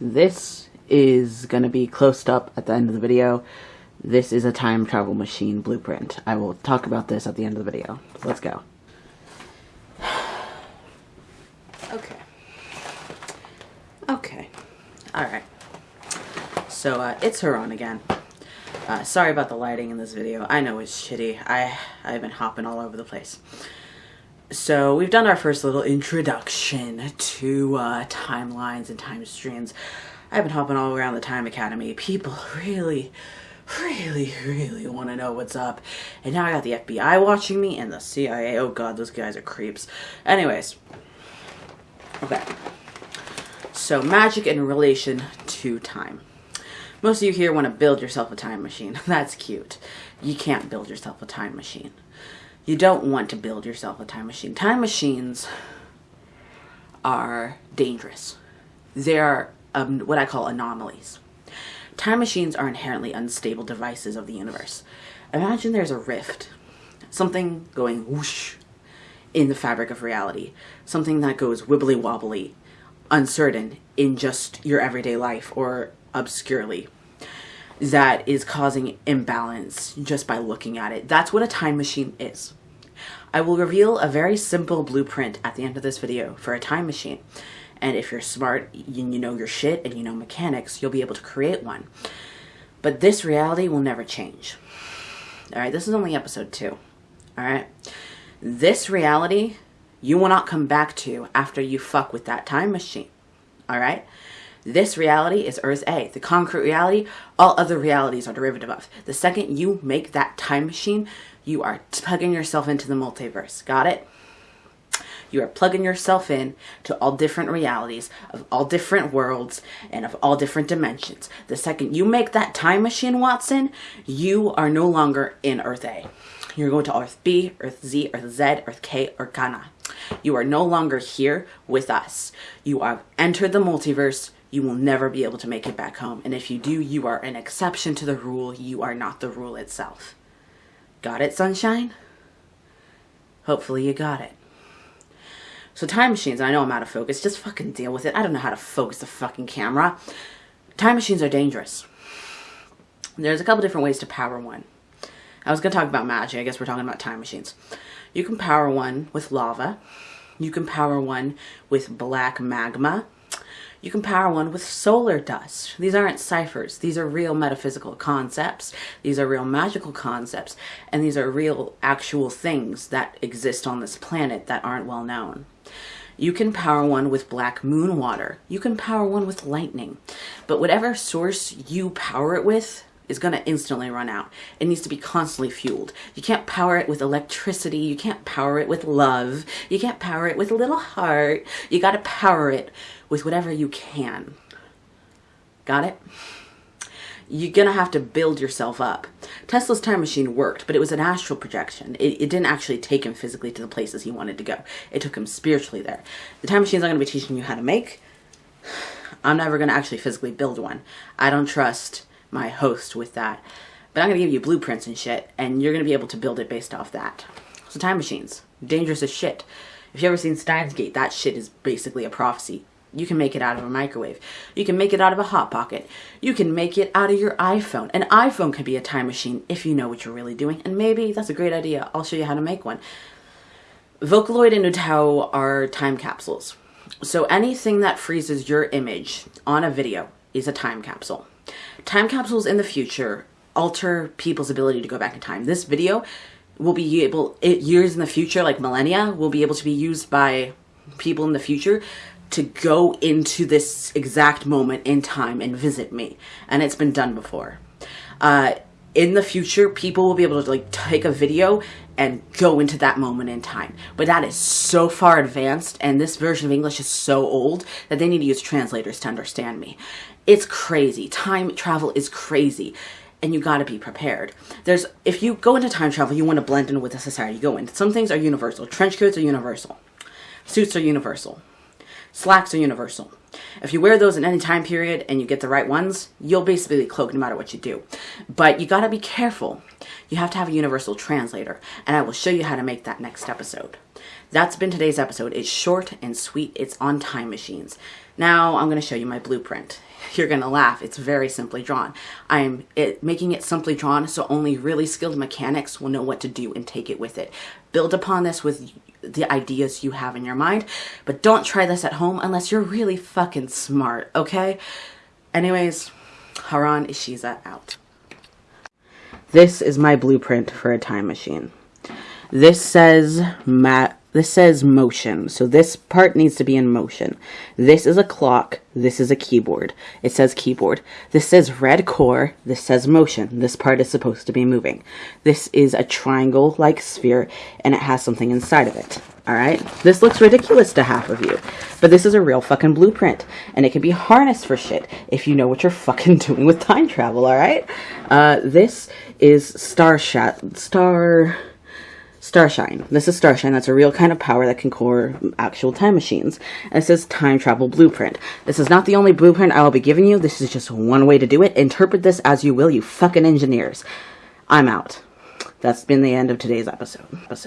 This is going to be closed up at the end of the video. This is a time travel machine blueprint. I will talk about this at the end of the video. Let's go. Okay. Okay. Alright. So, uh, it's Heron again. Uh, sorry about the lighting in this video. I know it's shitty. I, I've been hopping all over the place. So, we've done our first little introduction to uh, timelines and time streams. I've been hopping all around the Time Academy. People really, really, really want to know what's up. And now I got the FBI watching me and the CIA. Oh god, those guys are creeps. Anyways. Okay. So, magic in relation to time. Most of you here want to build yourself a time machine. That's cute. You can't build yourself a time machine. You don't want to build yourself a time machine. Time machines are dangerous. They are um, what I call anomalies. Time machines are inherently unstable devices of the universe. Imagine there's a rift, something going whoosh in the fabric of reality, something that goes wibbly wobbly, uncertain in just your everyday life or obscurely that is causing imbalance just by looking at it. That's what a time machine is. I will reveal a very simple blueprint at the end of this video for a time machine. And if you're smart, and you know your shit and you know mechanics, you'll be able to create one. But this reality will never change. All right, this is only episode two. All right. This reality you will not come back to after you fuck with that time machine. All right. This reality is Earth A. The concrete reality, all other realities are derivative of. The second you make that time machine, you are plugging yourself into the multiverse. Got it? You are plugging yourself in to all different realities of all different worlds and of all different dimensions. The second you make that time machine, Watson, you are no longer in Earth A. You're going to Earth B, Earth Z, Earth Z, Earth K, or Ghana. You are no longer here with us. You have entered the multiverse. You will never be able to make it back home. And if you do, you are an exception to the rule. You are not the rule itself. Got it, sunshine? Hopefully you got it. So time machines, I know I'm out of focus. Just fucking deal with it. I don't know how to focus the fucking camera. Time machines are dangerous. There's a couple different ways to power one. I was going to talk about magic. I guess we're talking about time machines. You can power one with lava. You can power one with black magma. You can power one with solar dust. These aren't ciphers. These are real metaphysical concepts. These are real magical concepts. And these are real actual things that exist on this planet that aren't well known. You can power one with black moon water. You can power one with lightning. But whatever source you power it with is going to instantly run out. It needs to be constantly fueled. You can't power it with electricity. You can't power it with love. You can't power it with a little heart. You got to power it with whatever you can. Got it? You're going to have to build yourself up. Tesla's time machine worked, but it was an astral projection. It, it, didn't actually take him physically to the places he wanted to go. It took him spiritually there. The time machines I'm going to be teaching you how to make. I'm never going to actually physically build one. I don't trust my host with that. But I'm going to give you blueprints and shit, and you're going to be able to build it based off that. So time machines. Dangerous as shit. If you ever seen Steins Gate, that shit is basically a prophecy. You can make it out of a microwave. You can make it out of a hot pocket. You can make it out of your iPhone. An iPhone can be a time machine if you know what you're really doing. And maybe that's a great idea. I'll show you how to make one. Vocaloid and UTAU are time capsules. So anything that freezes your image on a video is a time capsule. Time capsules in the future alter people's ability to go back in time. This video will be able, it, years in the future, like millennia, will be able to be used by people in the future to go into this exact moment in time and visit me. And it's been done before. Uh, in the future, people will be able to like take a video and go into that moment in time. But that is so far advanced and this version of English is so old that they need to use translators to understand me. It's crazy. Time travel is crazy and you got to be prepared. There's if you go into time travel, you want to blend in with the society you go in. Some things are universal. Trench coats are universal. Suits are universal. Slacks are universal. If you wear those in any time period and you get the right ones, you'll basically cloak no matter what you do. But you got to be careful. You have to have a universal translator, and I will show you how to make that next episode. That's been today's episode. It's short and sweet. It's on time machines. Now I'm going to show you my blueprint. You're going to laugh. It's very simply drawn. I'm it, making it simply drawn so only really skilled mechanics will know what to do and take it with it. Build upon this with the ideas you have in your mind, but don't try this at home unless you're really fucking smart, okay? Anyways, Haran Ishiza out. This is my blueprint for a time machine. This says ma this says motion, so this part needs to be in motion. This is a clock, this is a keyboard. It says keyboard. This says red core, this says motion. This part is supposed to be moving. This is a triangle-like sphere, and it has something inside of it. Alright? This looks ridiculous to half of you, but this is a real fucking blueprint, and it can be harnessed for shit if you know what you're fucking doing with time travel, alright? Uh, this is Star Shat- Star... Starshine. This is Starshine. That's a real kind of power that can core actual time machines. And it says Time Travel Blueprint. This is not the only blueprint I will be giving you. This is just one way to do it. Interpret this as you will, you fucking engineers. I'm out. That's been the end of today's episode. episode.